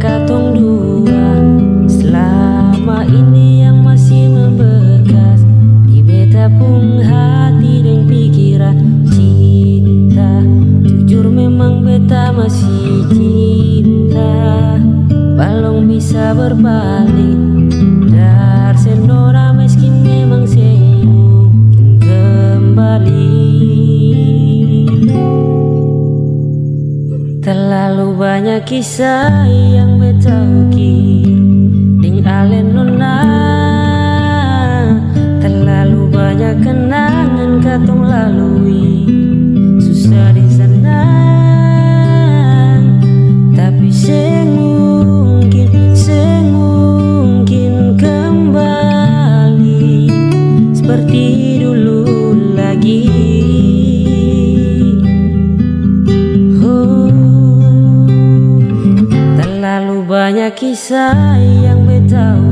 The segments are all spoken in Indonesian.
katong dua. Selama ini yang masih membekas Di beta pun hati dan pikiran cinta. Jujur memang beta masih cinta. Balong bisa berpaling Terlalu banyak kisah yang beta ukir Ding alen nona kisah yang beta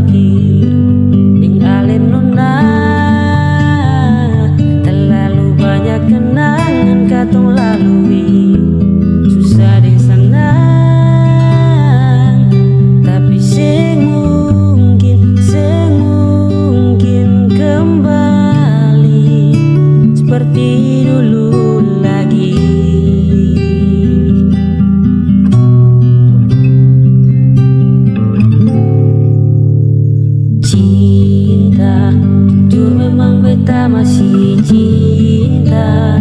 beta masih cinta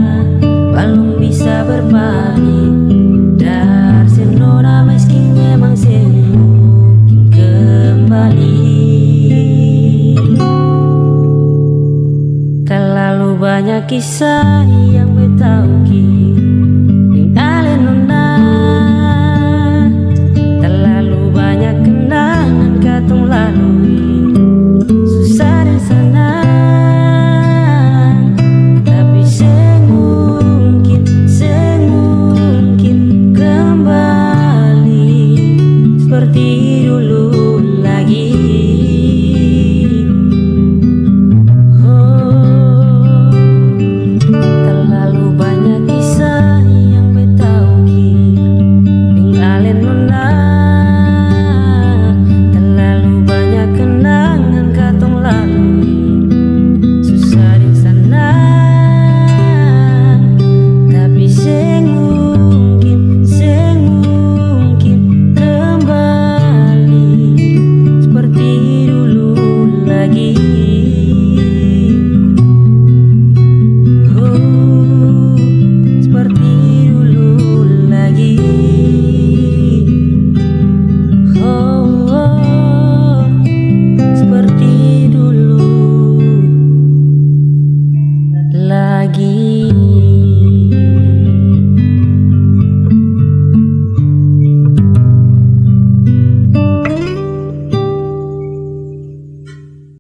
Belum bisa berpaling. Dar senora meski memang semungkin kembali. Terlalu banyak kisah yang beta Seperti dulu lagi. Oh, terlalu banyak kisah yang beta ukir Ding